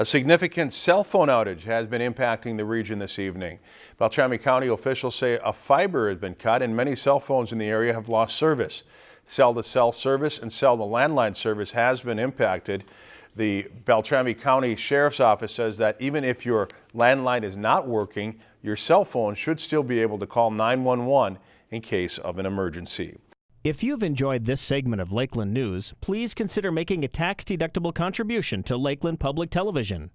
A significant cell phone outage has been impacting the region this evening. Beltrami County officials say a fiber has been cut and many cell phones in the area have lost service. Cell-to-cell service and cell-to-landline service has been impacted. The Beltrami County Sheriff's Office says that even if your landline is not working, your cell phone should still be able to call 911 in case of an emergency. If you've enjoyed this segment of Lakeland News, please consider making a tax-deductible contribution to Lakeland Public Television.